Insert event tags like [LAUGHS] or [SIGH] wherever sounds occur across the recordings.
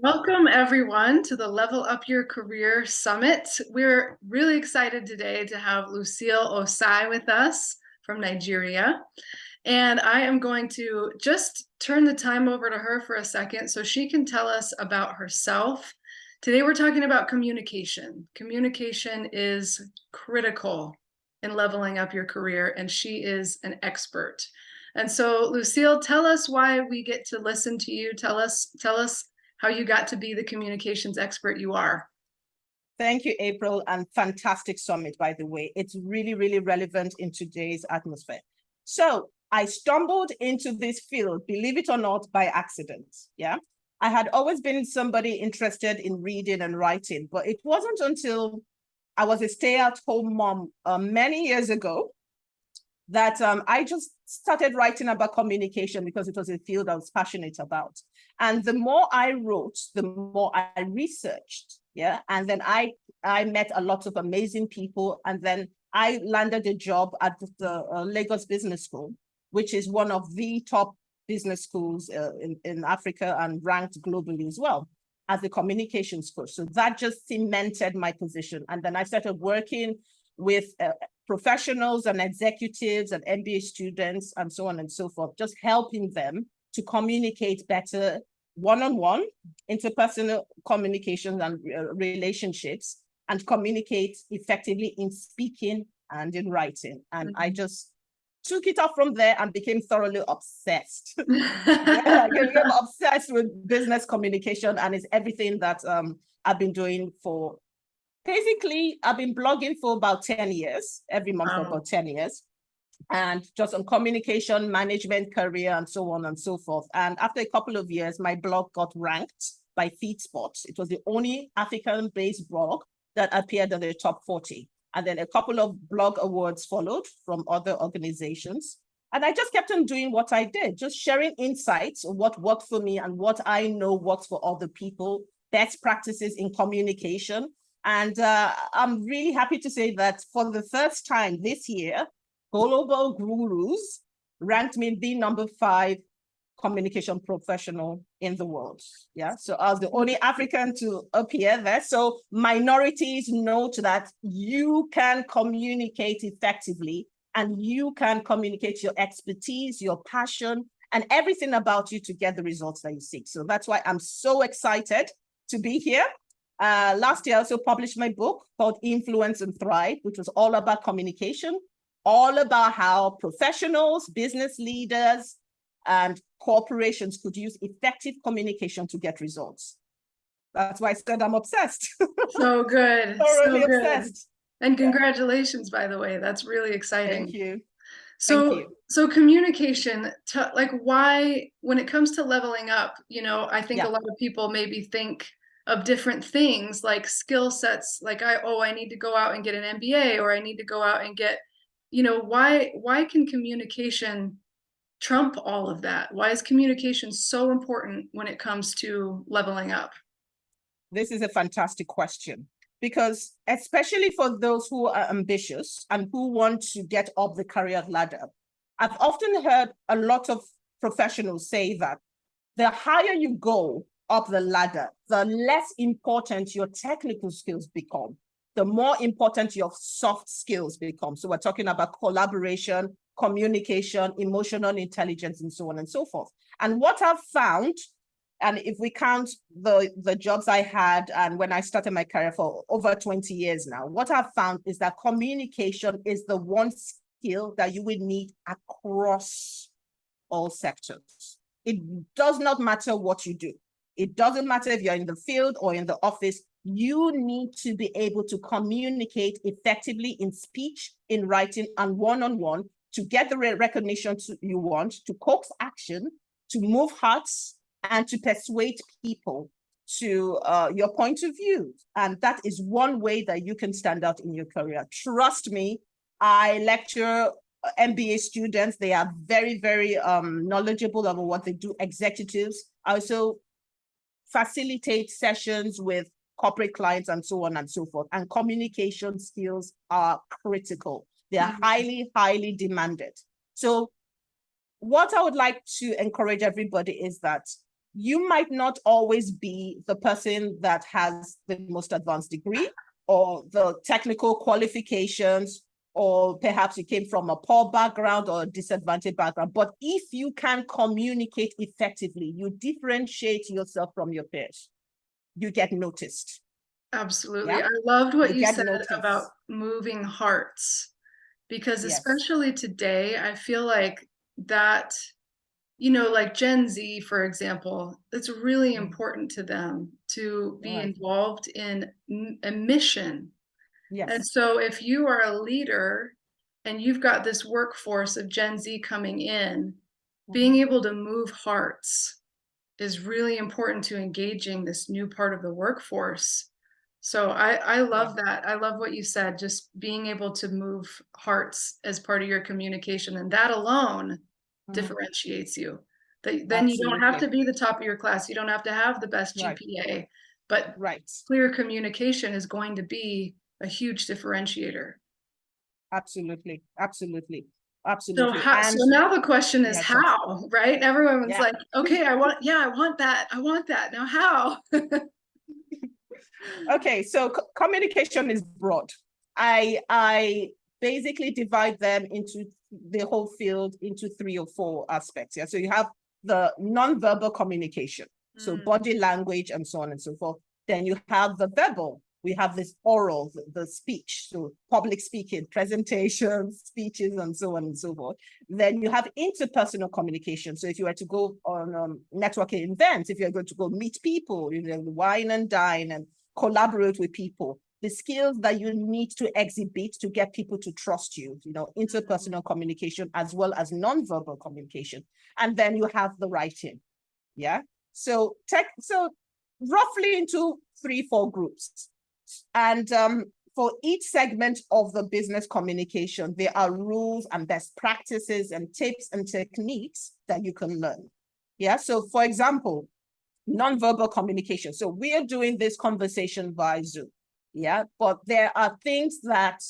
Welcome everyone to the Level Up Your Career Summit. We're really excited today to have Lucille Osai with us from Nigeria. And I am going to just turn the time over to her for a second so she can tell us about herself. Today we're talking about communication. Communication is critical in leveling up your career and she is an expert. And so Lucille, tell us why we get to listen to you. Tell us, tell us how you got to be the communications expert you are. Thank you, April, and fantastic summit, by the way. It's really, really relevant in today's atmosphere. So I stumbled into this field, believe it or not, by accident, yeah? I had always been somebody interested in reading and writing, but it wasn't until I was a stay-at-home mom uh, many years ago that um, I just started writing about communication because it was a field I was passionate about. And the more I wrote, the more I researched, yeah. And then I, I met a lot of amazing people. And then I landed a job at the uh, Lagos Business School, which is one of the top business schools uh, in, in Africa and ranked globally as well as a communications coach. So that just cemented my position. And then I started working with uh, professionals and executives and MBA students and so on and so forth, just helping them to communicate better one-on-one, -on -one, interpersonal communications and uh, relationships, and communicate effectively in speaking and in writing. And mm -hmm. I mm-hmm. just took it off from there and became thoroughly obsessed. [LAUGHS] yeah, I became obsessed with business communication and it's everything that um, I've been doing for basically, I've been blogging for about 10 years, every month wow. for about 10 years, and just on communication, management, career, and so on and so forth. And after a couple of years, my blog got ranked by FeedSpot. It was the only African-based blog that appeared in the top 40. And then a couple of blog awards followed from other organizations. And I just kept on doing what I did, just sharing insights of what worked for me and what I know works for other people, best practices in communication, and uh, I'm really happy to say that for the first time this year, Global Gurus ranked me the number five communication professional in the world. Yeah, so I was the only African to appear there. So minorities note that you can communicate effectively and you can communicate your expertise, your passion, and everything about you to get the results that you seek. So that's why I'm so excited to be here uh, last year, I also published my book called Influence and Thrive, which was all about communication, all about how professionals, business leaders, and corporations could use effective communication to get results. That's why I said I'm obsessed. [LAUGHS] So good. so good. obsessed. And congratulations, by the way. That's really exciting. Thank you. So, Thank you. so communication, to, like why, when it comes to leveling up, you know, I think yeah. a lot of people maybe think of different things like skill sets like i oh i need to go out and get an mba or i need to go out and get you know why why can communication trump all of that? Why is communication so important when it comes to leveling up? This is a fantastic question because especially for those who are ambitious and who want to get up the career ladder i've often heard a lot of professionals say that the higher you go up the ladder, the less important your technical skills become, the more important your soft skills become. So we're talking about collaboration, communication, emotional intelligence, and so on and so forth. And what I've found, and if we count the, the jobs I had and when I started my career for over 20 years now, what I've found is that communication is the one skill that you will need across all sectors. It does not matter what you do. It doesn't matter if you're in the field or in the office, you need to be able to communicate effectively in speech, in writing, and one-on-one -on -one to get the recognition you want, to coax action, to move hearts, and to persuade people to uh, your point of view. And that is one way that you can stand out in your career. Trust me, I lecture MBA students. They are very, very um, knowledgeable about what they do, executives. I also facilitate sessions with corporate clients and so on and so forth. And communication skills are critical. They are mm -hmm. highly, highly demanded. So what I would like to encourage everybody is that you might not always be the person that has the most advanced degree or the technical qualifications, or perhaps you came from a poor background or a disadvantaged background. But if you can communicate effectively, you differentiate yourself from your peers, you get noticed. Absolutely. Yeah. I loved what You you said noticed. about moving hearts. Because Yes. especially today, I feel like that, you know, like Gen Z, for example, it's really Mhm. important to them to be involved in a mission. Yes. And so if you are a leader and you've got this workforce of Gen Z coming in, being Mhm. able to move hearts is really important to engaging this new part of the workforce. So I, I love that. I love what you said, just being able to move hearts as part of your communication and that alone Mhm. differentiates you. That then you don't have to be the top of your class. You don't have to have the best Right. GPA, but right, clear communication is going to be a huge differentiator. absolutely, absolutely, So absolutely. how, so now the question is Yeah, how, right? Everyone's Yeah. like, okay, I want, yeah, I want that. I want that. Now how? [LAUGHS] Okay, so communication is broad. I I basically divide them into the whole field into three or four aspects. Yeah, so you have the non-verbal communication, so Mm. body language and so on and so forth. Then you have the verbal. We have this oral, the, the speech, so public speaking, presentations, speeches, and so on and so forth. Then you have interpersonal communication. So if you were to go on um, networking events, if you're going to go meet people, you know, wine and dine and collaborate with people, the skills that you need to exhibit to get people to trust you, you know, interpersonal communication as well as nonverbal communication. And then you have the writing. Yeah. So tech, so roughly into three, four groups. And um, for each segment of the business communication, there are rules and best practices and tips and techniques that you can learn. Yeah. So for example, nonverbal communication. So we are doing this conversation via Zoom. Yeah, but there are things that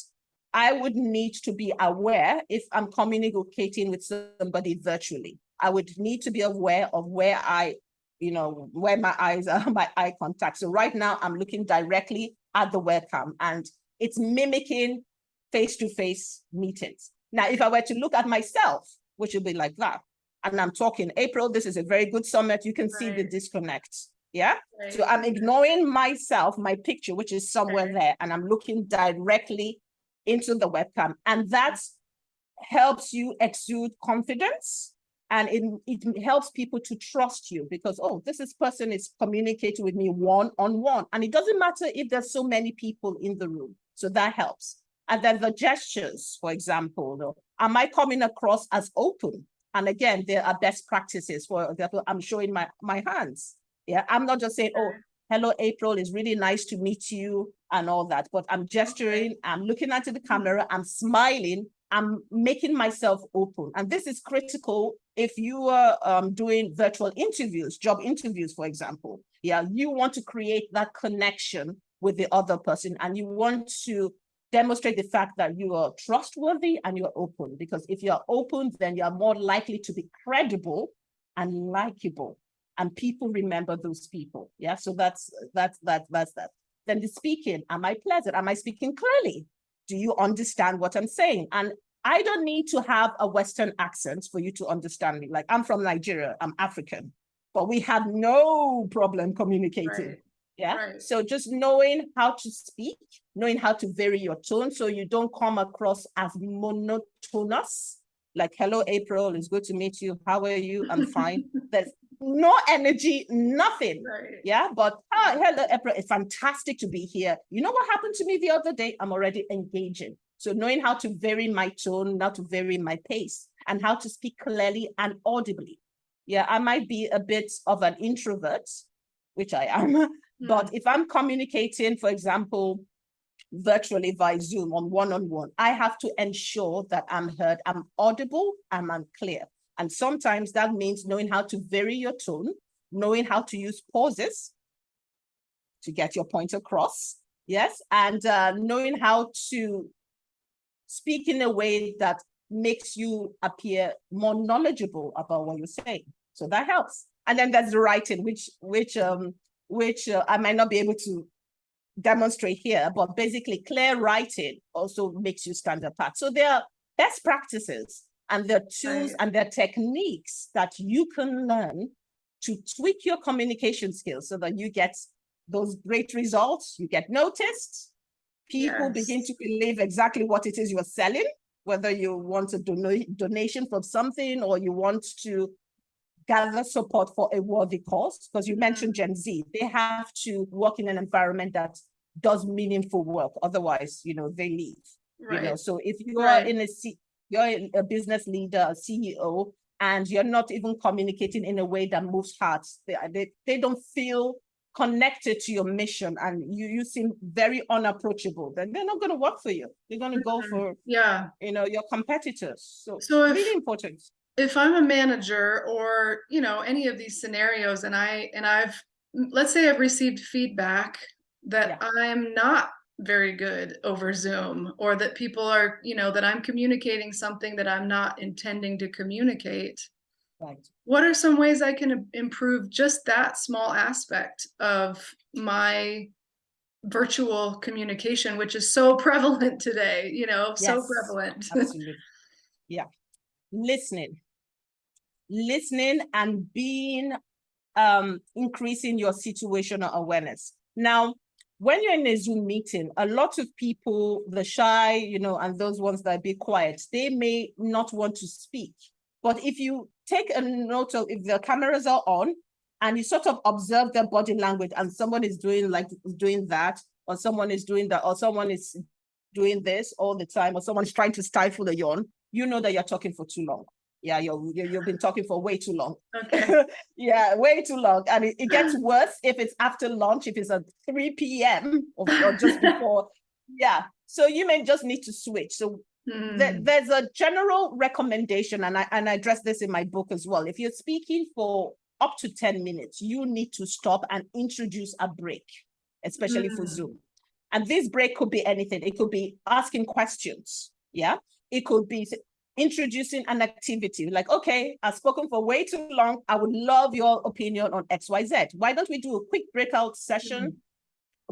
I would need to be aware if I'm communicating with somebody virtually. I would need to be aware of where I, you know, where my eyes are, [LAUGHS] my eye contact. So right now I'm looking directly at the webcam and it's mimicking face-to-face meetings. Now, if I were to look at myself, which would be like that, and I'm talking April, this is a very good summit. You can see the disconnect. Yeah. So I'm ignoring myself, my picture, which is somewhere Right. there, and I'm looking directly into the webcam. And that helps you exude confidence and it, it helps people to trust you because, oh, this is person is communicating with me one on one. And it doesn't matter if there's so many people in the room. So that helps. And then the gestures, for example, though, am I coming across as open? And again, there are best practices. For example, I'm showing my, my hands. Yeah, I'm not just saying, oh, hello, April, it's really nice to meet you and all that, but I'm gesturing, I'm looking at the camera, I'm smiling, I'm making myself open. And this is critical if you are um, doing virtual interviews, job interviews, for example. Yeah, you want to create that connection with the other person and you want to demonstrate the fact that you are trustworthy and you're open because if you're open, then you're more likely to be credible and likable and people remember those people. Yeah, so that's that's that that's that. Then the speaking, am I pleasant? Am I speaking clearly? Do you understand what I'm saying? And I don't need to have a Western accent for you to understand me. Like I'm from Nigeria, I'm African, but we have no problem communicating. Right. Yeah. Right. So just knowing how to speak, knowing how to vary your tone so you don't come across as monotonous. Like, hello, April, it's good to meet you. How are you? I'm fine. [LAUGHS] There's no energy, nothing. Right. Yeah, but ah, hello, April. It's fantastic to be here. You know what happened to me the other day? I'm already engaging. So knowing how to vary my tone, how to vary my pace, and how to speak clearly and audibly. Yeah, I might be a bit of an introvert, which I am, [LAUGHS] but if I'm communicating, for example, virtually via Zoom on one-on-one, I have to ensure that I'm heard, I'm audible, and I'm clear. And sometimes that means knowing how to vary your tone, knowing how to use pauses to get your point across. Yes, and uh, knowing how to speak in a way that makes you appear more knowledgeable about what you're saying. So that helps. And then there's the writing, which which um which uh, I might not be able to demonstrate here, but basically clear writing also makes you stand apart. So there are best practices and there are tools and there are techniques that you can learn to tweak your communication skills so that you get those great results, you get noticed, people begin to believe exactly what it is you're selling, whether you want a dono- donation from something or you want to gather support for a worthy cause, because you mentioned mm-hmm. Gen Z, they have to work in an environment that does meaningful work. Otherwise, you know, they leave. You know, so if you are Right. in a C, you're a business leader, a CEO, and you're not even communicating in a way that moves hearts, they, they, they don't feel connected to your mission and you, you seem very unapproachable, then they're not going to work for you. They're going to go Mhm. for, yeah. you know, your competitors. So, So if- really important. if I'm a manager or, you know, any of these scenarios and I, and I've, let's say I've received feedback that I'm not very good over Zoom or that people are, you know, that I'm communicating something that I'm not intending to communicate. Right. What are some ways I can improve just that small aspect of my virtual communication, which is so [LAUGHS] prevalent today, you know, so prevalent. [LAUGHS] Absolutely. Yeah. Listening. Listening and being um increasing your situational awareness. Now, when you're in a Zoom meeting, a lot of people, the shy, you know, and those ones that be quiet, they may not want to speak. But if you take a note of if the cameras are on and you sort of observe their body language and someone is doing like doing that, or someone is doing that, or someone is doing this all the time, or someone's trying to stifle a yawn, you know that you're talking for too long. Yeah, you're, you you've been talking for way too long. Okay, [LAUGHS] yeah, way too long. And it, it gets [LAUGHS] worse if it's after lunch, if it's at 3 p.m. or, or just before. [LAUGHS] Yeah. So you may just need to switch. So there- Hmm, there's a general recommendation, and I and I address this in my book as well. If you're speaking for up to 10 minutes, you need to stop and introduce a break, especially for Mm. Zoom. And this break could be anything. It could be asking questions. Yeah. It could be introducing an activity like, okay, I've spoken for way too long. I would love your opinion on XYZ. Why don't we do a quick breakout session?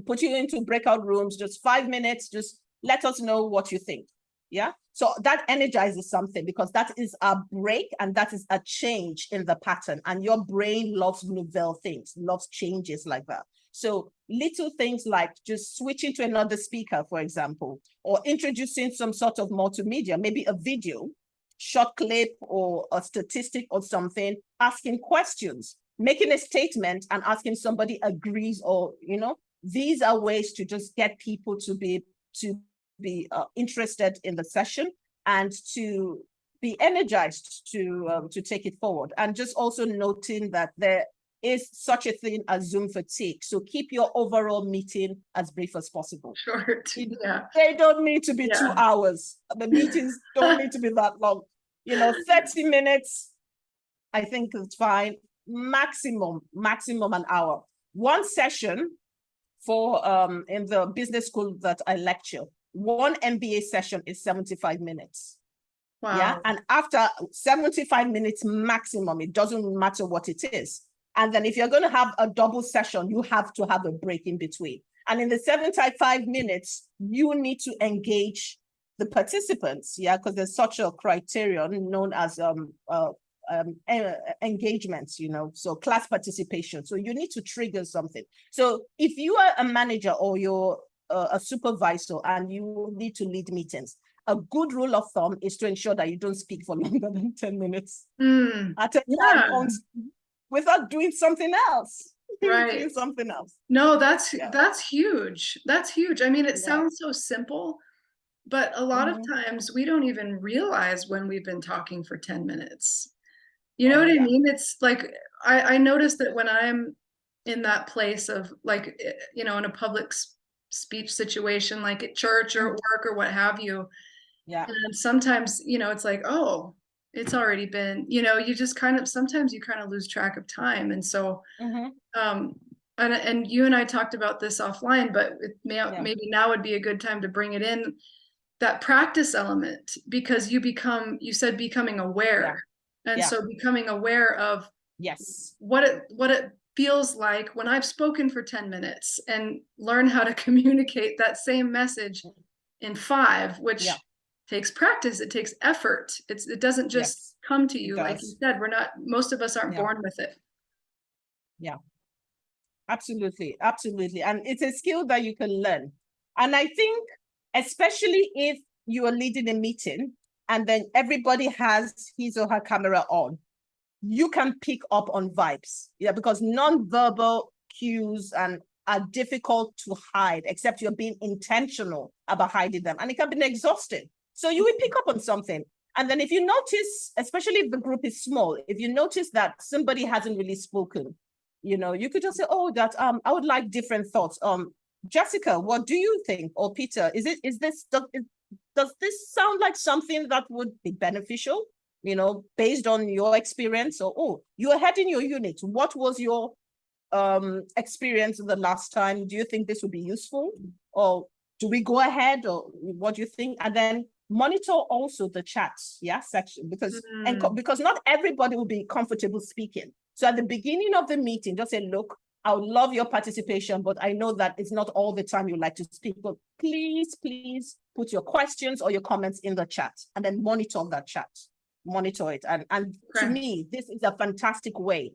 Put you into breakout rooms, just five minutes, just let us know what you think. Yeah. So that energizes something because that is a break and that is a change in the pattern. And your brain loves novel things, loves changes like that. So little things like just switching to another speaker, for example, or introducing some sort of multimedia, maybe a video, short clip or a statistic or something, asking questions, making a statement and asking somebody agrees or, you know, these are ways to just get people to be to be uh, interested in the session and to be energized to um, to take it forward. And just also noting that there is such a thing as zoom fatigue. So keep your overall meeting as brief as possible. Short, yeah, they don't need to be two hours. The meetings [LAUGHS] don't need to be that long. You know 30 minutes i think it's fine. Maximum maximum an hour. One session for um in the business school that i lecture one mba session is 75 minutes. Yeah wow, and after 75 minutes maximum it doesn't matter what it is. And then if you're going to have a double session you have to have a break in between. And in the 75 minutes you need to engage the participants yeah because there's such a criterion known as um uh, um engagements you know so class participation. So you need to trigger something. So if you are a manager or you're uh, a supervisor and you need to lead meetings a good rule of thumb is to ensure that you don't speak for [LAUGHS] longer than 10 minutes Hmm, at a Yeah. time on- without doing something else. [LAUGHS] doing Right. something else. no, that's, Yeah. that's huge, that's huge, I mean, it Yeah. sounds so simple. But a lot of Mhm. times, we don't even realize when we've been talking for ten minutes. You know Oh, what I mean? It's like, I, I notice that when I'm in that place of like, eh, you know, in a public speech situation, like at church or at work or what have you, Yeah. and sometimes, you know, it's like, oh, it's already been, you know, you just kind of, sometimes you kind of lose track of time. And so, Mhm. um, and, and you and I talked about this offline, but it may, Yeah. maybe now would be a good time to bring it in. That practice element, because you become, you said becoming aware. And Yeah. so becoming aware of Yes. what it what it feels like when I've spoken for 10 minutes and learn how to [LAUGHS] communicate that same message in five, which Yeah. takes practice, it takes effort. It's it doesn't just Yes, come to you. Like you said, we're not most of us aren't Yeah. born with it. Yeah, absolutely, absolutely. And it's a skill that you can learn. And I think, especially if you are leading a meeting and then everybody has his or her camera on, you can pick up on vibes. Yeah, because non-verbal cues and are difficult to hide, except you're being intentional about hiding them. And it can be exhausting. So you will pick up on something. And then if you notice, especially if the group is small, if you notice that somebody hasn't really spoken, you know, you could just say, oh, that um, I would like different thoughts. Um, Jessica, what do you think? Or Peter, is it is this does, does this sound like something that would be beneficial? You know, based on your experience, or oh, you are heading your unit. What was your um experience the last time? Do you think this would be useful? Or do we go ahead or what do you think? And then monitor also the chats, yeah, section because and because not everybody will be comfortable speaking. So at the beginning of the meeting, just say, look, I would love your participation, but I know that it's not all the time you like to speak, but please, please put your questions or your comments in the chat and then monitor that chat, monitor it. And, and to me, this is a fantastic way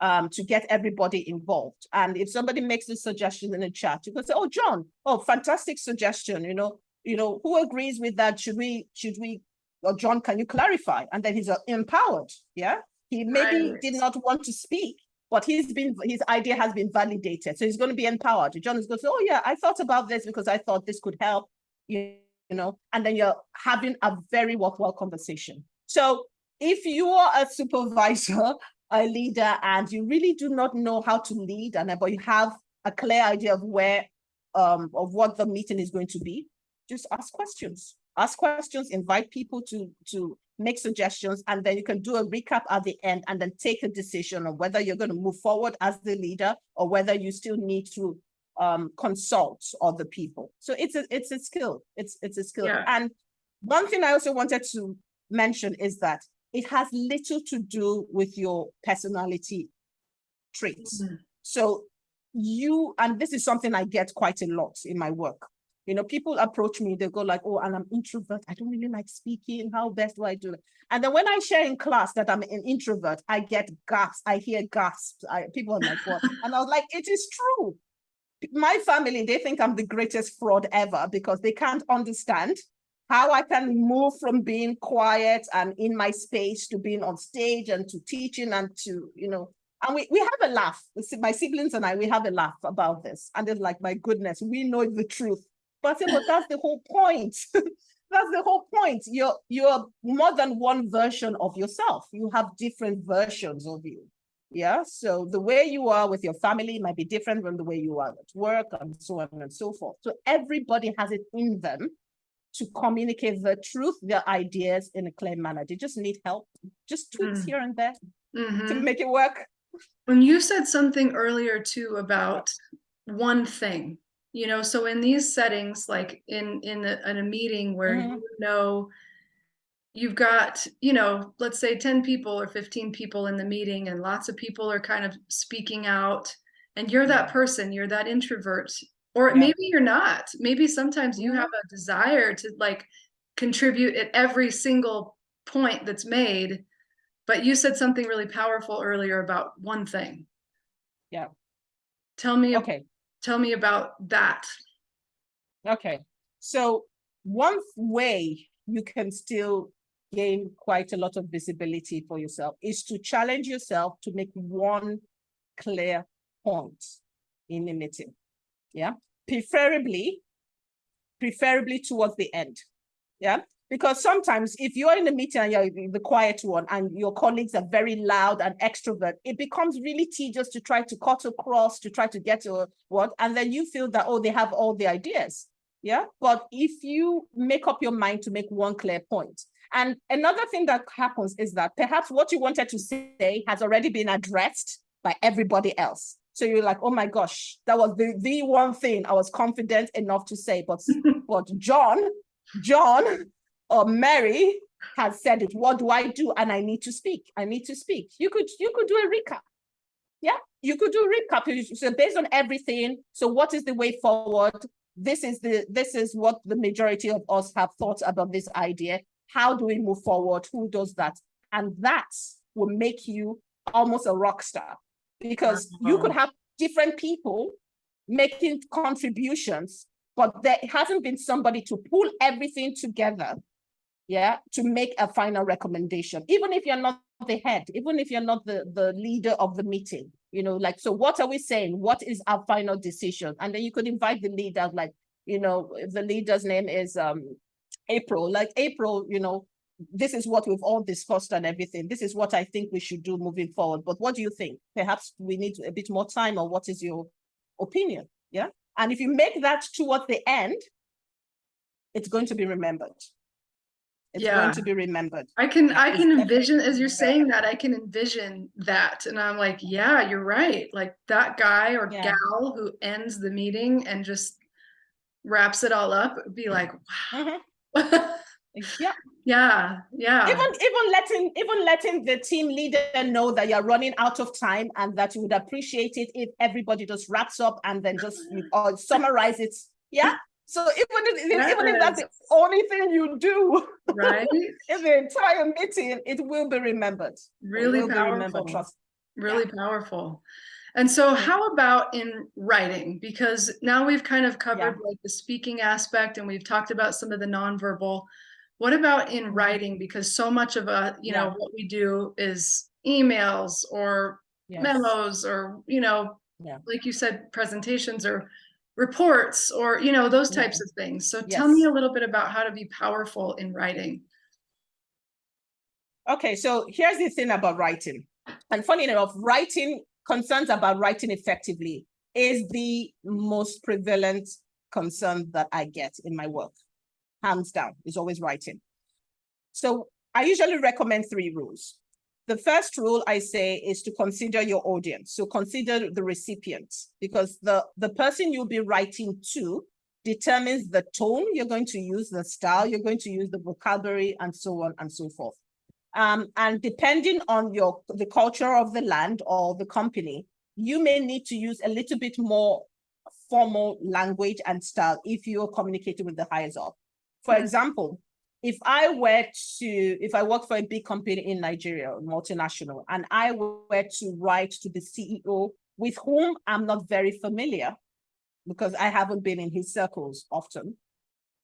um, to get everybody involved. And if somebody makes a suggestion in the chat, you can say, oh, John, oh, fantastic suggestion, you know, you know, who agrees with that? Should we, should we, or John, can you clarify? And then he's uh, empowered, yeah? He maybe Right. did not want to speak, but he's been, his idea has been validated. So he's going to be empowered. John is going to say, oh yeah, I thought about this because I thought this could help, you, you know, and then you're having a very worthwhile conversation. So if you are a supervisor, a leader, and you really do not know how to lead, and but you have a clear idea of where, um, of what the meeting is going to be, just ask questions. Ask questions, invite people to, to make suggestions, and then you can do a recap at the end and then take a decision on whether you're going to move forward as the leader or whether you still need to um, consult other people. So it's a, it's a skill. It's, it's a skill. Yeah. And one thing I also wanted to mention is that it has little to do with your personality traits. Mhm. So you, and this is something I get quite a lot in my work. You know, people approach me, they go like, oh, and I'm introvert. I don't really like speaking. How best do I do it? And then when I share in class that I'm an introvert, I get gasps. I hear gasps. I, people are like, what? And I was like, it is true. My family, they think I'm the greatest fraud ever because they can't understand how I can move from being quiet and in my space to being on stage and to teaching and to, you know, and we, we have a laugh. My siblings and I, we have a laugh about this. And it's like, my goodness, we know the truth. But, I say, but that's the whole point. [LAUGHS] that's the whole point. You're, you're more than one version of yourself. You have different versions of you. Yeah. So the way you are with your family might be different from the way you are at work and so on and so forth. So everybody has it in them to communicate the truth, their ideas in a clear manner. They just need help, just tweaks Mm. here and there to Mhm. make it work. When you said something earlier too about one thing, you know, so in these settings, like in in a, in a meeting where Mhm. you know you've got, you know, let's say 10 people or 15 people in the meeting and lots of people are kind of speaking out and you're that person, you're that introvert or Yeah. maybe you're not. Maybe sometimes you have mm-hmm. a desire to like contribute at every single point that's made. But you said something really powerful earlier about one thing. Yeah. Tell me Okay. tell me about that. Okay. So one way you can still gain quite a lot of visibility for yourself is to challenge yourself to make one clear point in a meeting. Yeah. Preferably, preferably towards the end. Yeah. Because sometimes if you're in a meeting and you're the quiet one and your colleagues are very loud and extrovert, it becomes really tedious to try to cut across, to try to get to what, and then you feel that, oh, they have all the ideas. Yeah. But if you make up your mind to make one clear point, and another thing that happens is that perhaps what you wanted to say has already been addressed by everybody else. So you're like, oh my gosh, that was the, the one thing I was confident enough to say. But, [LAUGHS] but John, John or Mary has said it. What do I do? And I need to speak. I need to speak. You could you could do a recap. Yeah, you could do a recap. So based on everything, so what is the way forward? This is the this is what the majority of us have thought about this idea. How do we move forward? Who does that? And that will make you almost a rock star because you could have different people making contributions, but there hasn't been somebody to pull everything together yeah, to make a final recommendation, even if you're not the head, even if you're not the, the leader of the meeting, you know, like, so what are we saying? What is our final decision? And then you could invite the leader, like, you know, if the leader's name is um April, like April, you know, this is what we've all discussed and everything. This is what I think we should do moving forward. But what do you think? Perhaps we need a bit more time or what is your opinion? Yeah. And if you make that towards the end, it's going to be remembered. It's Yeah. going to be remembered. I can, I can envision, as you're saying that, I can envision that. And I'm like, yeah, you're right. Like that guy or Yeah. gal who ends the meeting and just wraps it all up, be like, Mhm. wow. [LAUGHS] Yeah, Yeah, yeah. even even letting even letting the team leader know that you're running out of time and that you would appreciate it if everybody just wraps up and then just or uh, summarize it. Yeah. So even if, even if that's the only thing you do Right? [LAUGHS] in the entire meeting, it will be remembered. Really be remembered, powerful. trust. really powerful. And so how about in writing? Because now we've kind of covered like the speaking aspect and we've talked about some of the nonverbal. What about in writing? Because so much of a, you know, Mm-hmm. What we do is emails or Yes. memos or, you know, Yeah. like you said, presentations or reports or, you know, those Yeah. types of things. So tell me a little bit about how to be powerful in writing. Okay, so here's the thing about writing. And funny enough, writing concerns about writing effectively is the most prevalent concern that I get in my work. Hands down, is always writing. So I usually recommend three rules. The first rule I say is to consider your audience. So consider the recipient because the, the person you'll be writing to determines the tone you're going to use, the style you're going to use, the vocabulary, and so on and so forth. Um, and depending on your the culture of the land or the company, you may need to use a little bit more formal language and style if you're communicating with the highest up. For example, if I were to, if I work for a big company in Nigeria, multinational, and I were to write to the CEO with whom I'm not very familiar, because I haven't been in his circles often,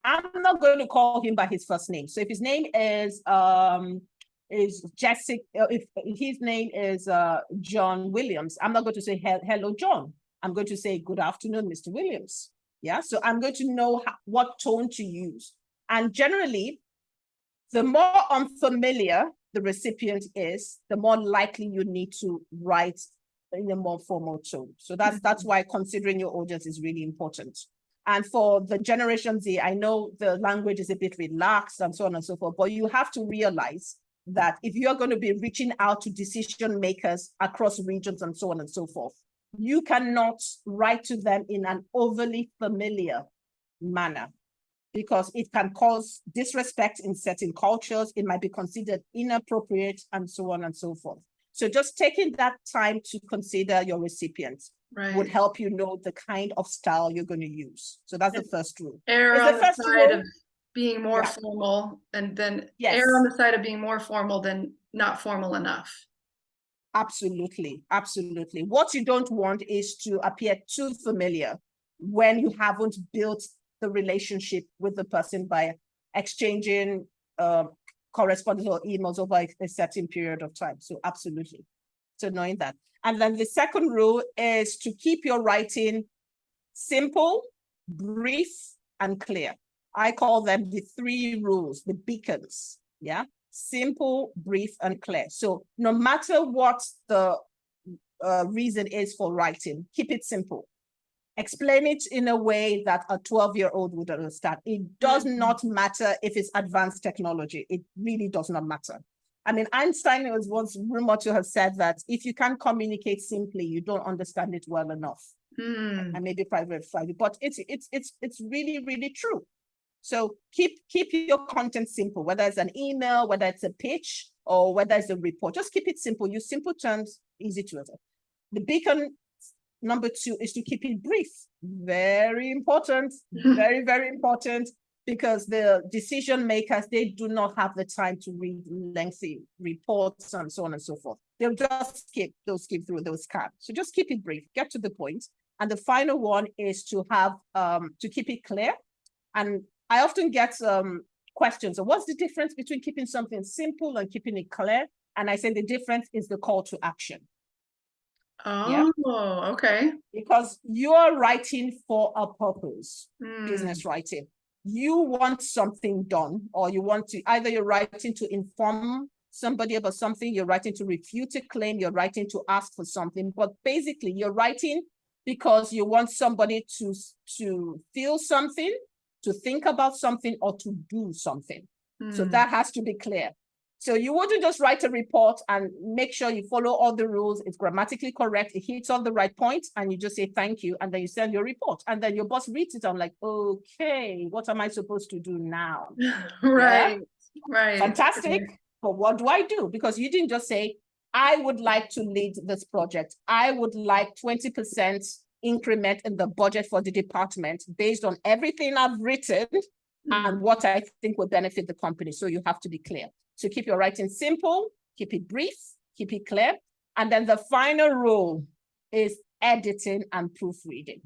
I'm not going to call him by his first name. So if his name is um is Jessica, uh, if his name is uh John Williams, I'm not going to say "Hel- hello, John. I'm going to say good afternoon, Mr. Williams. Yeah, so I'm going to know what tone to use. And generally, the more unfamiliar the recipient is, the more likely you need to write in a more formal tone. So that's mm-hmm. that's why considering your audience is really important. And for the Generation Z, I know the language is a bit relaxed and so on and so forth, but you have to realize that if you're going to be reaching out to decision makers across regions and so on and so forth, you cannot write to them in an overly familiar manner because it can cause disrespect in certain cultures. It might be considered inappropriate and so on and so forth. So just taking that time to consider your recipients would help you know the kind of style you're going to use. So that's the first rule. Err on the side rule- of being more Yeah. formal and then Yes. err on the side of being more formal than not formal enough. Absolutely, absolutely. What you don't want is to appear too familiar when you haven't built the relationship with the person by exchanging uh, correspondence or emails over a- certain period of time. So absolutely. So knowing that. And then the second rule is to keep your writing simple, brief, and clear. I call them the three rules, the beacons. Yeah simple, brief, and clear. So no matter what the uh, reason is for writing, keep it simple. Explain it in a way that a 12-year-old would understand. It does Mhm. not matter if it's advanced technology. It really does not matter. I mean, Einstein was once rumored to have said that if you can't communicate simply, you don't understand it well enough. Hmm, And maybe private, private, but it's it's it's it's really, really true. So keep keep your content simple, whether it's an email, whether it's a pitch, or whether it's a report. Just keep it simple. Use simple terms, easy to understand. The beacon number two is to keep it brief. Very important, very, very important because the decision makers, they do not have the time to read lengthy reports and so on and so forth. They'll just skip, they'll skip through those cards. So just keep it brief, get to the point. And the final one is to have, um, to keep it clear. And I often get um, questions, so what's the difference between keeping something simple and keeping it clear? And I say the difference is the call to action. Oh, okay. Because you're writing for a purpose, Hmm, business writing. You want something done, or you want to, either you're writing to inform somebody about something, you're writing to refute a claim, you're writing to ask for something, but basically you're writing because you want somebody to, to feel something, to think about something, or to do something. So hmm. that has to be clear. So you wouldn't just write a report and make sure you follow all the rules, it's grammatically correct, it hits all the right points, and you just say thank you, and then you send your report. And then your boss reads it, I'm like, okay, what am I supposed to do now? [LAUGHS] Right, right. Fantastic, but what do I do? Because you didn't just say, I would like to lead this project. I would like twenty percent increment in the budget for the department based on everything I've written Mm, and what I think will benefit the company. So you have to be clear. So keep your writing simple, keep it brief, keep it clear. And then the final rule is editing and proofreading.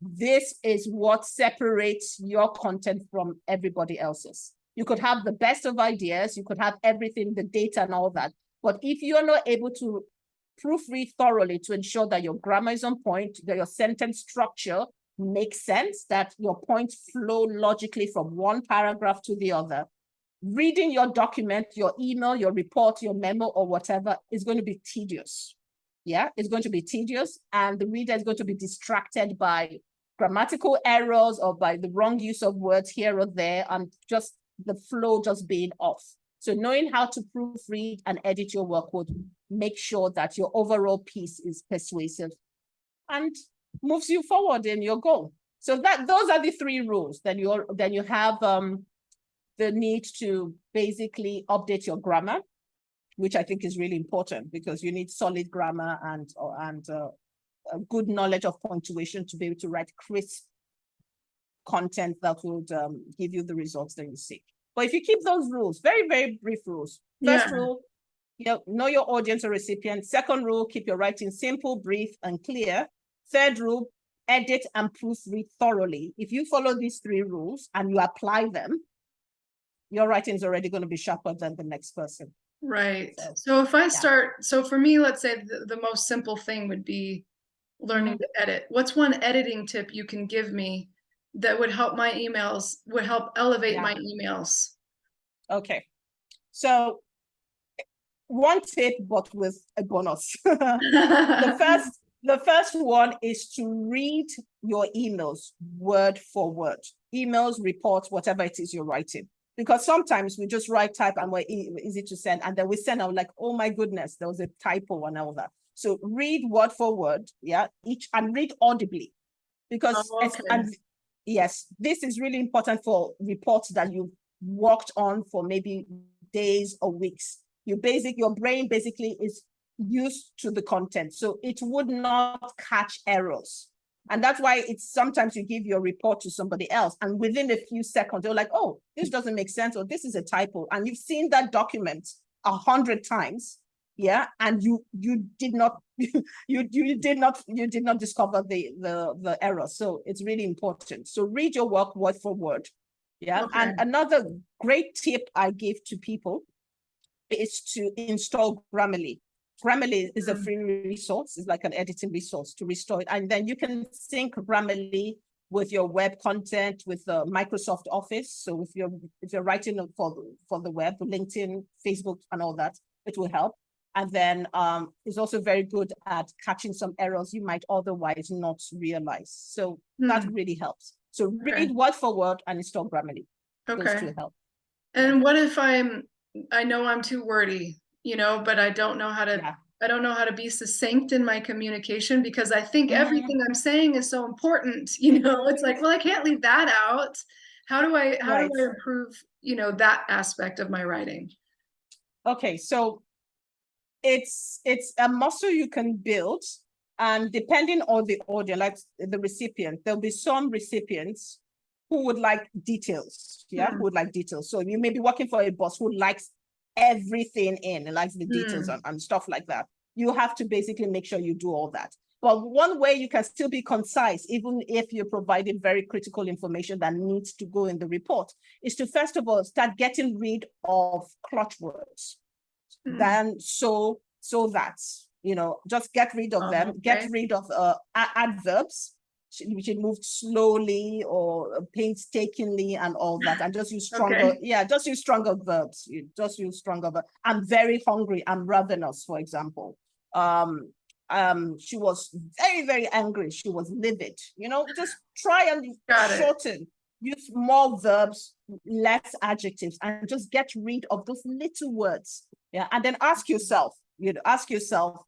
This is what separates your content from everybody else's. You could have the best of ideas, you could have everything, the data and all that. But if you're not able to proofread thoroughly to ensure that your grammar is on point, that your sentence structure makes sense, that your points flow logically from one paragraph to the other. Reading your document, your email, your report, your memo, or whatever is going to be tedious. Yeah, it's going to be tedious, and the reader is going to be distracted by grammatical errors or by the wrong use of words here or there, and just the flow just being off. So knowing how to proofread and edit your work would make sure that your overall piece is persuasive and moves you forward in your goal. So that those are the three rules. Then you're then you have um the need to basically update your grammar, which I think is really important because you need solid grammar and and uh, a good knowledge of punctuation to be able to write crisp content that would um, give you the results that you seek. But if you keep those rules, very, very brief rules. First Yeah. rule, you know, know your audience or recipient. Second rule, keep your writing simple, brief, and clear. Third rule, edit and proofread thoroughly. If you follow these three rules and you apply them, your writing is already going to be sharper than the next person. Right. So, So if I start, so for me, let's say the, the most simple thing would be learning to edit. What's one editing tip you can give me that would help my emails, would help elevate Yeah. my emails? Okay, so one tip, but with a bonus. [LAUGHS] the [LAUGHS] first the first one is to read your emails word for word emails reports whatever it is you're writing because sometimes we just write type and we're easy to send and then we send out like oh my goodness there was a typo and all that so read word for word yeah each and read audibly. Because Oh, okay. and yes this is really important for reports that you've worked on for maybe days or weeks. You basic your brain basically is used to the content so it would not catch errors and that's why it's sometimes you give your report to somebody else and within a few seconds they're like oh this doesn't make sense or this is a typo. And you've seen that document a hundred times yeah and you you did not [LAUGHS] you you did not you did not discover the the the error. So it's really important. So read your work word for word yeah. And another great tip i give to people is to install grammarly grammarly is a Mm. free resource it's like an editing resource to restore it and then you can sync grammarly with your web content with the microsoft office so if you're if you're writing for for the web linkedin facebook and all that it will help and then um, it's also very good at catching some errors you might otherwise not realize. So that Hmm, really helps. So Okay. read word for word and install Grammarly. Those Okay. two help. And what if I'm, I know I'm too wordy, you know, but I don't know how to, Yeah. I don't know how to be succinct in my communication because I think Mhm. everything I'm saying is so important, [LAUGHS] you know, it's like, well, I can't leave that out. How do I, how do I improve, you know, that aspect of my writing? Okay, so it's it's a muscle you can build, and depending on the audience, like the recipient, there'll be some recipients who would like details. Yeah, Mhm. who would like details. So you may be working for a boss who likes everything in and likes the details Mm. and, and stuff like that. You have to basically make sure you do all that. But one way you can still be concise, even if you're providing very critical information that needs to go in the report, is to first of all start getting rid of clutch words Mm. then so so that you know just get rid of Oh, them get rid of uh adverbs which should move slowly or painstakingly and all that and just use [LAUGHS] stronger Okay. yeah just use stronger verbs you just use stronger ver- i'm very hungry i'm ravenous for example um um she was very very angry she was livid you know just try and Got it. shorten use more verbs less adjectives and just get rid of those little words yeah, and then ask yourself, you know, ask yourself,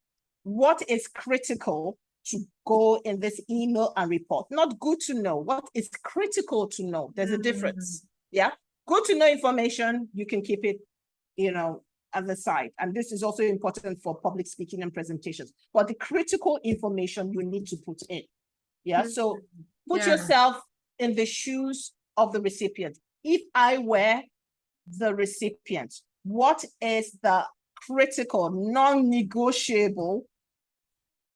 what is critical to go in this email and report? Not good to know, what is critical to know? There's a mm. difference. Yeah, good to know information, you can keep it, you know, at the side. And this is also important for public speaking and presentations. But the critical information you need to put in. Yeah, so mm. put Yeah. yourself in the shoes of the recipient. If I were the recipient, what is the critical, non-negotiable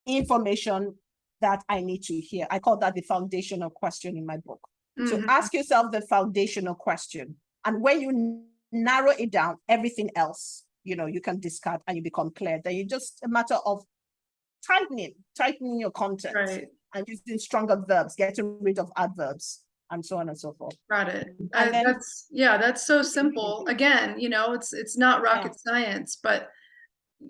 information that I need to hear? I call that the foundational question in my book. So Mhm. ask yourself the foundational question. And when you narrow it down, everything else, you know, you can discard and you become clear. Then it's just a matter of tightening, tightening your content Right, and using stronger verbs, getting rid of adverbs and so on and so forth. got it. And Uh, then- That's, yeah, that's so simple. [LAUGHS] Again, you know, it's, it's not rocket science, but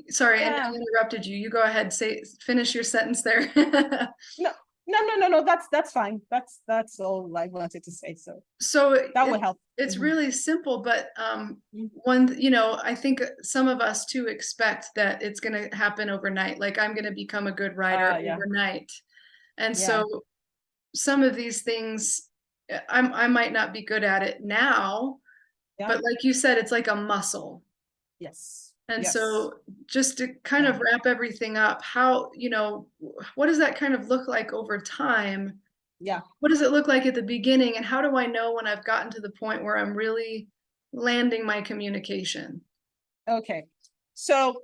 sorry, I I interrupted you. You go ahead, say, finish your sentence there. [LAUGHS] No, no, no, no, no that's, that's fine. That's, that's all I wanted to say. So So that it- will help. it's Mhm. really simple, but um, Mhm. one, you know, I think some of us too expect that it's gonna happen overnight, like I'm gonna become a good writer Ah, yeah. overnight. And Yeah. so some of these things, uh, I'm, I might not be good at it now, Yeah. but like you said, it's like a muscle. Yes. And yes. so just to kind of wrap everything up, how, you know, what does that kind of look like over time? Yeah. What does it look like at the beginning? And how do I know when I've gotten to the point where I'm really landing my communication? Okay. So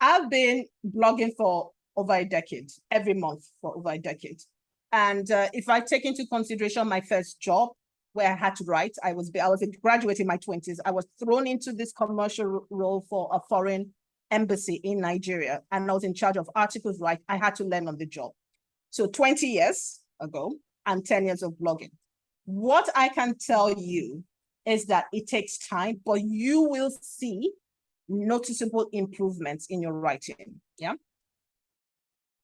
I've been blogging for over a decade, every month for over a decade. And uh, if I take into consideration my first job where I had to write, I was I was a graduate in my 20s. I was thrown into this commercial role for a foreign embassy in Nigeria, and I was in charge of articles right. I had to learn on the job. So 20 years ago and 10 years of blogging. What I can tell you is that it takes time, but you will see noticeable improvements in your writing. Yeah.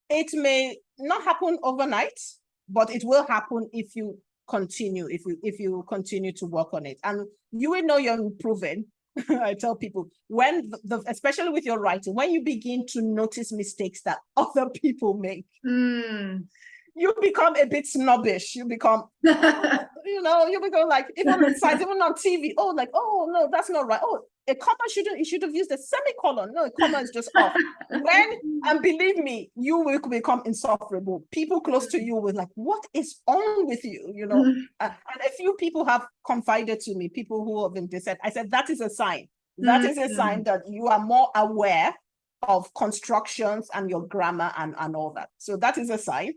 It may not happen overnight, but it will happen if you continue, if you if you continue to work on it. And you will know you're improving. [LAUGHS] I tell people when the, especially with your writing, when you begin to notice mistakes that [LAUGHS] other people make, Mm. You become a bit snobbish. You become [LAUGHS] you know, you become like [LAUGHS] even on sites, even on TV. Oh, like, oh no, that's not right. Oh, a comma shouldn't, you should have used a semicolon. No, a comma is just off. When and believe me, you will become insufferable. People close to you will like, what is on with you? You know, Mm. uh, and a few people have confided to me, people who have been said, I said, that is a sign. That is a sign that you are more aware of constructions and your grammar and, and all that. So that is a sign.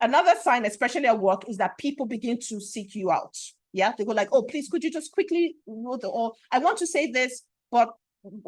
Another sign, especially at work, is that people begin to seek you out. Yeah, they go like, oh, please, could you just quickly or I want to say this, but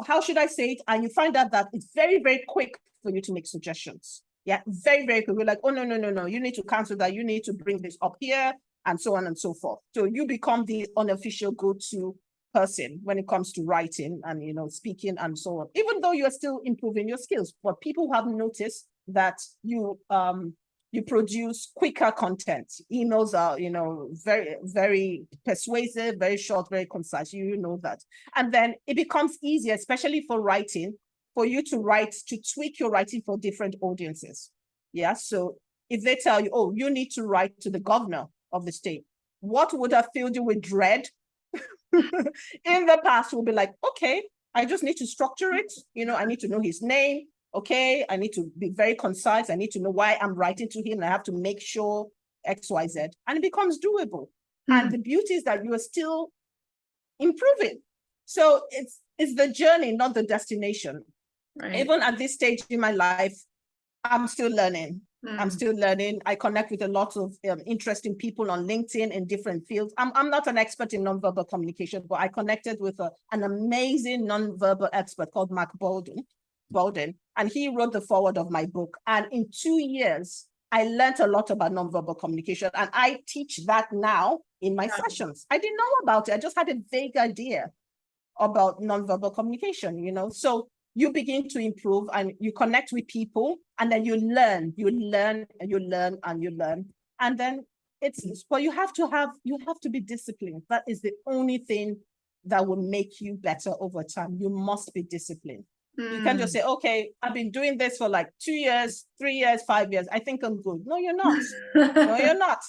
how should I say it? And you find out that it's very, very quick for you to make suggestions. Yeah, very, very quick. We're like, oh, no, no, no, no, you need to cancel that. You need to bring this up here and so on and so forth. So you become the unofficial go-to person when it comes to writing and, you know, speaking and so on, even though you're still improving your skills. But people have noticed that you, um, you produce quicker content. Emails are, you know, very, very persuasive, very short, very concise. You know that. And then it becomes easier, especially for writing, for you to write, to tweak your writing for different audiences. Yeah. So if they tell you, oh, you need to write to the governor of the state, what would have filled you with dread [LAUGHS] in the past will be like, okay, I just need to structure it. You know, I need to know his name. Okay, I need to be very concise. I need to know why I'm writing to him. I have to make sure X, Y, Z, and it becomes doable. And the beauty is that you are still improving. So it's it's the journey, not the destination. Right. Even at this stage in my life, I'm still learning. I'm Mm, still learning. I connect with a lot of um, interesting people on LinkedIn in different fields. I'm, I'm not an expert in nonverbal communication, but I connected with a, an amazing nonverbal expert called Mark Bowden, Bowden, and he wrote the forward of my book. And in two years, I learned a lot about nonverbal communication, and I teach that now in my Yeah. sessions. I didn't know about it. I just had a vague idea about nonverbal communication, you know? So you begin to improve and you connect with people and then you learn, you learn and you learn and you learn. And then it's, but you have to have, you have to be disciplined. That is the only thing that will make you better over time. You must be disciplined. You can't just mm. say, okay, I've been doing this for like two years, three years, five years. I think I'm good. No, you're not. [LAUGHS] No, you're not.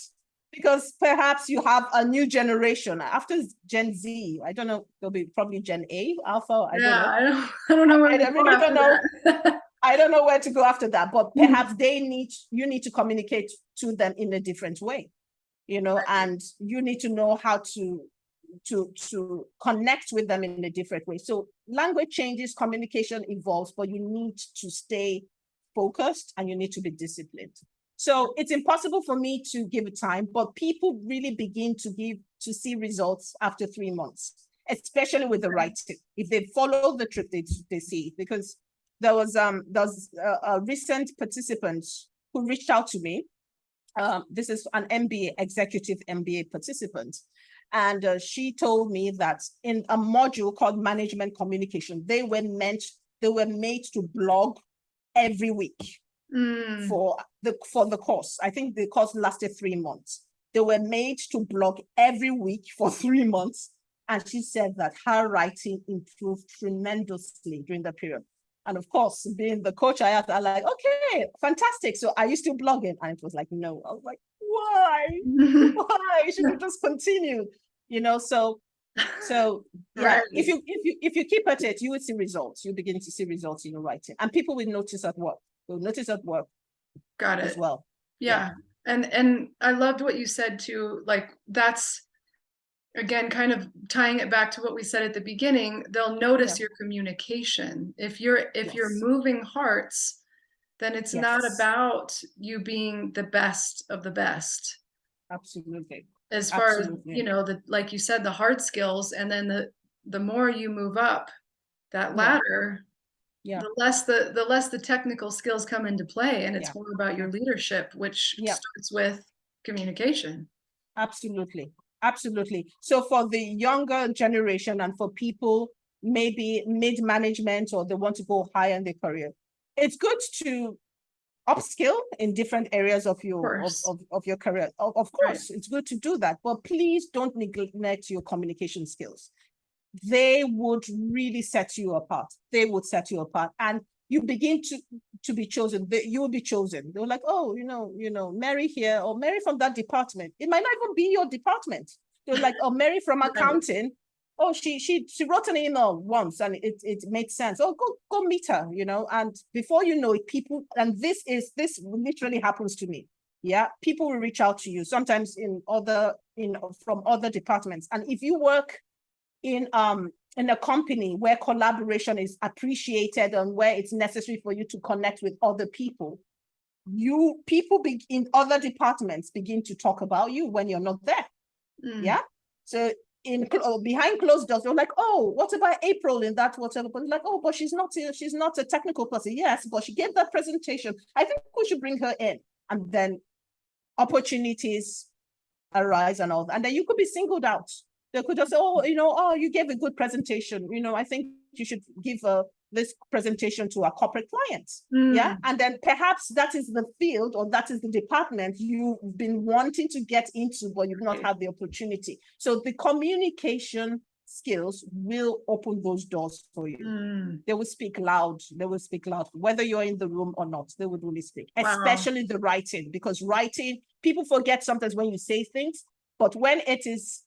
Because perhaps you have a new generation after Gen Z. I don't know, there'll be probably Gen A, Alpha. I don't know. I don't, [LAUGHS] I don't know. where I go really don't after that. [LAUGHS] I don't know where to go after that, but Mhm. perhaps they need, you need to communicate to them in a different way. You know, and you need to know how to, to, to connect with them in a different way. So language changes, communication evolves, but you need to stay focused and you need to be disciplined. So it's impossible for me to give a time, but people really begin to give, to see results after three months, especially with the writing. If they follow the trip, they, they see, it. because there was, um, there was a, a recent participant who reached out to me. Um, this is an MBA, executive MBA participant. And uh, she told me that in a module called management communication, they were meant, they were made to blog every week Mm, for the for the course. I think the course lasted three months. They were made to blog every week for [LAUGHS] three months. And she said that her writing improved tremendously during the period. And of course, being the coach I had, I like, okay, fantastic. So are you still blogging? And it was like, no. I was like, why? [LAUGHS] Why? Should have just continued, you know? So, so [LAUGHS] yeah, if Right. you if you if you keep at it, you will see results. You begin to see results in your writing, and people will notice at work. Will notice at work Got it. as well. Yeah. And, and I loved what you said too, like, that's, again, kind of tying it back to what we said at the beginning, they'll notice your communication. If you're, if you're moving hearts, then it's not about you being the best of the best. Absolutely. As far as, you know, the, like you said, the hard skills, and then the, the more you move up that Yeah. ladder, Yeah. the less the, the less the technical skills come into play, and it's Yeah. more about your leadership, which Yeah. starts with communication. Absolutely. Absolutely. So for the younger generation and for people maybe mid-management or they want to go higher in their career, it's good to upskill in different areas of your of, of, of your career. Of, of Right. course, it's good to do that, but please don't neglect your communication skills. They would really set you apart. They would set you apart. And you begin to to be chosen. They, you will be chosen. They're like, oh, you know, you know, Mary here or Mary from that department. It might not even be your department. They're like, oh, Mary from accounting. Oh, she she she wrote an email once and it it made sense. Oh, go go meet her, you know. And before you know it, people and this is this literally happens to me. Yeah, people will reach out to you sometimes in other in from other departments. And if you work in um in a company where collaboration is appreciated and where it's necessary for you to connect with other people, you people be, in other departments begin to talk about you when you're not there. Mm, Yeah. So in oh, behind closed doors, they're like, oh, what about April in that whatever? But like, oh, but she's not a- she's not a technical person. Yes, but she gave that presentation. I think we should bring her in. And then opportunities arise and all that. And then you could be singled out. They could just say, oh, you know, oh, you gave a good presentation. You know, I think you should give uh, this presentation to our corporate clients. Yeah. mm, And then perhaps that is the field or that is the department you've been wanting to get into, but you've not had the opportunity. So the communication skills will open those doors for you. mm. They will speak loud. They will speak loud, whether you're in the room or not. They would really speak, Wow. especially the writing, because writing, people forget sometimes when you say things, But when it is,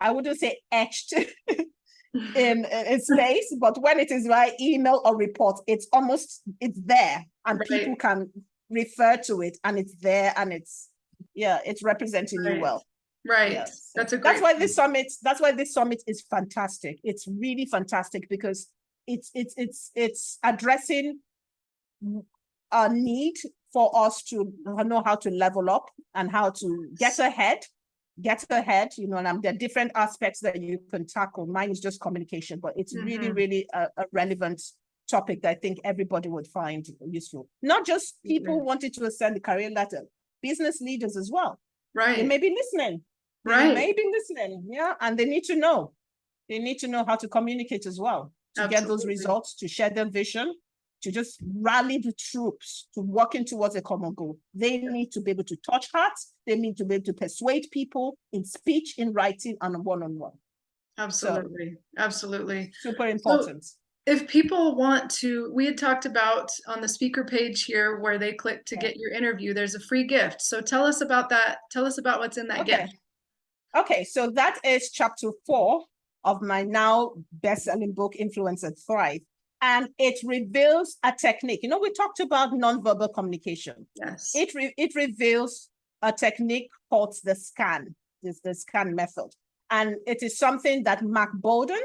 I wouldn't say etched [LAUGHS] in, in space, but when it is by email or report, it's almost, it's there and Right. people can refer to it and it's there and it's, yeah, it's representing you well. Right, Yes. that's a great. That's why this summit, that's why this summit is fantastic. It's really fantastic because it's, it's, it's, it's addressing a need for us to know how to level up and how to get ahead, get ahead, you know, and um, there are different aspects that you can tackle. Mine is just communication, but it's really, Mhm. really a, a relevant topic that I think everybody would find useful. Not just people Absolutely. wanting to ascend the career ladder, business leaders as well. Right. They may be listening. Right. They may be listening, yeah, and they need to know. They need to know how to communicate as well, to get those results, to share their vision, to just rally the troops to working towards a common goal. They need to be able to touch hearts. They need to be able to persuade people in speech, in writing, and one-on-one. absolutely, absolutely. Super important. If people want to, we had talked about on the speaker page here where they click to Yeah. get your interview, there's a free gift. So tell us about that. Tell us about what's in that Okay. gift. Okay, so that is chapter four of my now best-selling book, Influence and Thrive. And it reveals a technique. You know, we talked about nonverbal communication. Yes. It re- it reveals a technique called the scan, this the scan method. And it is something that Mark Bowden,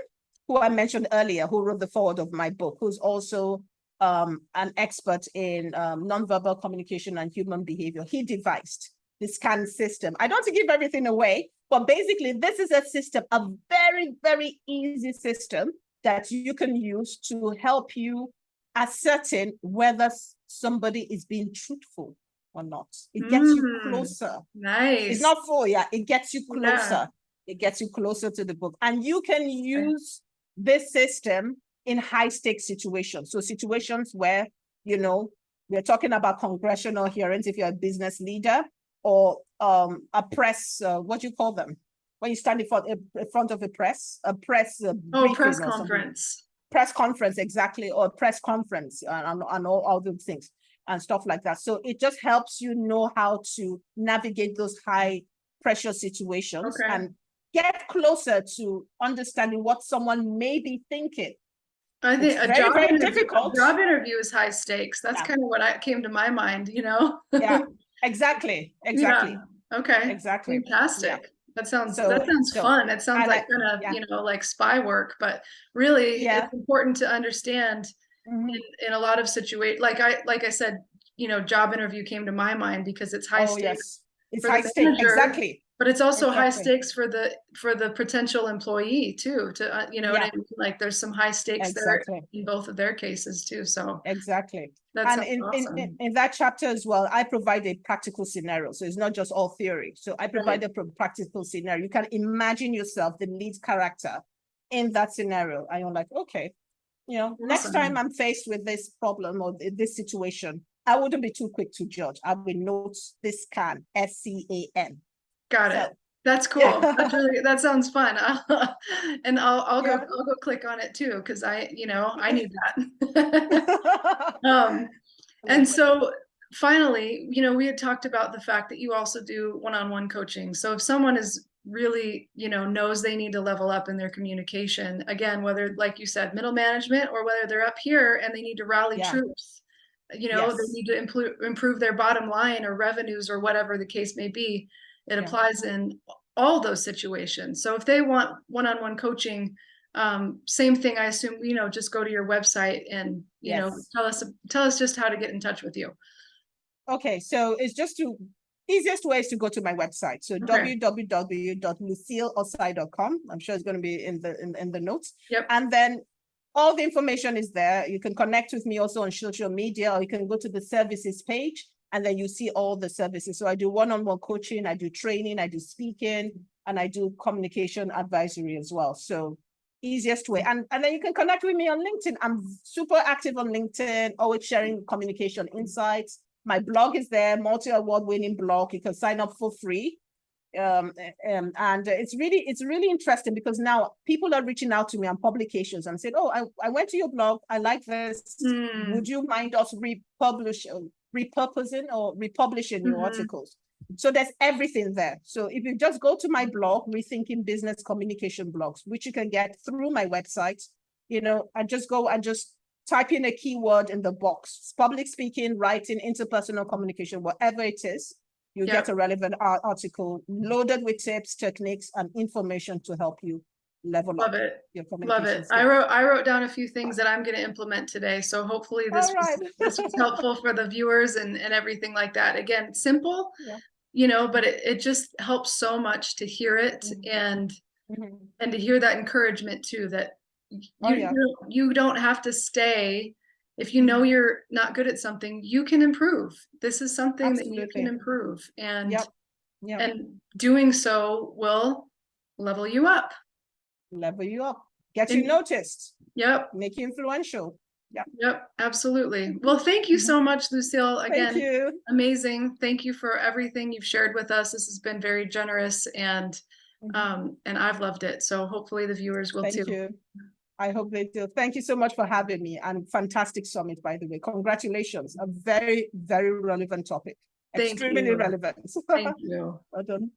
who I mentioned earlier, who wrote the forward of my book, who's also um, an expert in um, nonverbal communication and human behavior, he devised the scan system. I don't want to give everything away, but basically this is a system, a very, very easy system that you can use to help you ascertain whether somebody is being truthful or not. It gets you Mm. closer. Nice. It's not for yeah, it gets you Yeah. closer. It gets you closer to the book. And you can use this system in high stakes situations. So situations where, you know, we're talking about congressional hearings if you're a business leader or um a press, uh, what do you call them? When you stand in front, in front of a press, a press. uh, Oh, press conference. press conference exactly or press conference and, and, all, all those things and stuff like that so it just helps you know how to navigate those high pressure situations Okay. and get closer to understanding what someone may be thinking I think It's a very, job very interview, a difficult. job interview is high stakes. That's Yeah. kind of what I came to my mind, you know? yeah exactly [LAUGHS] exactly Yeah, Okay, exactly fantastic. That sounds, So- that sounds so- fun. It sounds I- like kind of, yeah. you know, like spy work, but really Yeah. it's important to understand Mhm. in, in a lot of situations, like I, like I said, you know, job interview came to my mind because it's high oh stakes, yes it's high stake manager, exactly but it's also high stakes for the, for the potential employee too, to, uh, you know, Yeah. I mean? like there's some high stakes there in both of their cases too, so exactly And in, in, awesome. in, in that chapter as well, I provide a practical scenario. So it's not just all theory. So I provide a practical scenario. You can imagine yourself, the lead character in that scenario. And you're like, okay, you know, next time I'm faced with this problem or this situation, I wouldn't be too quick to judge. I will note this scan, S C A N. Got So- it. That's cool. Yeah. That's really, that sounds fun. [LAUGHS] And I'll, I'll go, Yeah. I'll go click on it too, because I, you know, I need that. [LAUGHS] Um, and so finally, you know, we had talked about the fact that you also do one-on-one coaching. So if someone is really, you know, knows they need to level up in their communication, again, whether, like you said, middle management, or whether they're up here and they need to rally Yeah. troops, you know, they need to improve, improve their bottom line or revenues or whatever the case may be. It Yeah. applies in all those situations. So if they want one-on-one coaching, um, same thing, I assume, you know, just go to your website and, you know, tell us, tell us just how to get in touch with you. Okay, so it's just to, easiest way is to go to my website. So Okay. www.lucilleosai.com. I'm sure it's going to be in the, in, in the notes. Yep. And then all the information is there. You can connect with me also on social media, or you can go to the services page and then you see all the services. So I do one-on-one coaching, I do training, I do speaking, and I do communication advisory as well. So easiest way. And, and then you can connect with me on LinkedIn. I'm super active on LinkedIn, always sharing communication insights. My blog is there, multi-award winning blog. You can sign up for free. Um, um, and it's really, it's really interesting because now people are reaching out to me on publications and said, oh, I, I went to your blog. I like this. Hmm, Would you mind us republish, uh, repurposing or republishing your Mhm. articles? So there's everything there. So if you just go to my blog, Rethinking Business Communication Blogs, which you can get through my website, you know, and just go and just type in a keyword in the box, public speaking, writing, interpersonal communication, whatever it is, you Yeah. get a relevant article loaded with tips, techniques, and information to help you level Love up it. your Love it. I wrote, I wrote down a few things that I'm gonna implement today, so hopefully this All was, this was helpful for the viewers and, and everything like that. Again, simple. Yeah. You know, but it, it just helps so much to hear it Mhm. and, Mhm. and to hear that encouragement too, that Oh, you, yeah. you don't- you don't have to stay. If you know you're not good at something, you can improve. This is something that you can improve and, Yep. Yeah, and doing so will level you up. Level you up, get you noticed, Yep. make you influential. Yep, absolutely. Well, thank you so much, Lucille. Thank Again, you. amazing. Thank you for everything you've shared with us. This has been very generous and Mhm. um and I've loved it. So hopefully the viewers will Thank too. you. I hope they do. Thank you so much for having me and fantastic summit, by the way. Congratulations. A very, very relevant topic. Thank Extremely you. relevant. [LAUGHS] Thank you. Well done.